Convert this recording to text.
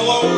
Hello.